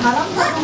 바람 자동차를